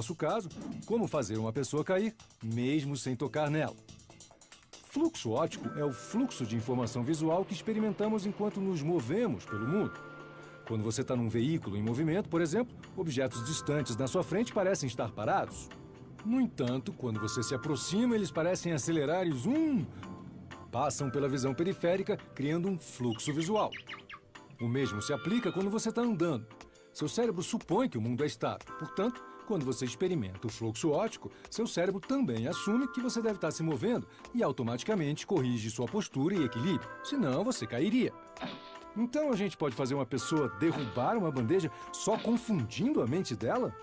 nosso caso, como fazer uma pessoa cair, mesmo sem tocar nela. Fluxo óptico é o fluxo de informação visual que experimentamos enquanto nos movemos pelo mundo. Quando você está num veículo em movimento, por exemplo, objetos distantes na sua frente parecem estar parados. No entanto, quando você se aproxima, eles parecem acelerar e zoom, passam pela visão periférica, criando um fluxo visual. O mesmo se aplica quando você está andando. Seu cérebro supõe que o mundo é estável. Portanto, quando você experimenta o fluxo óptico, seu cérebro também assume que você deve estar se movendo e automaticamente corrige sua postura e equilíbrio, senão você cairia. Então a gente pode fazer uma pessoa derrubar uma bandeja só confundindo a mente dela?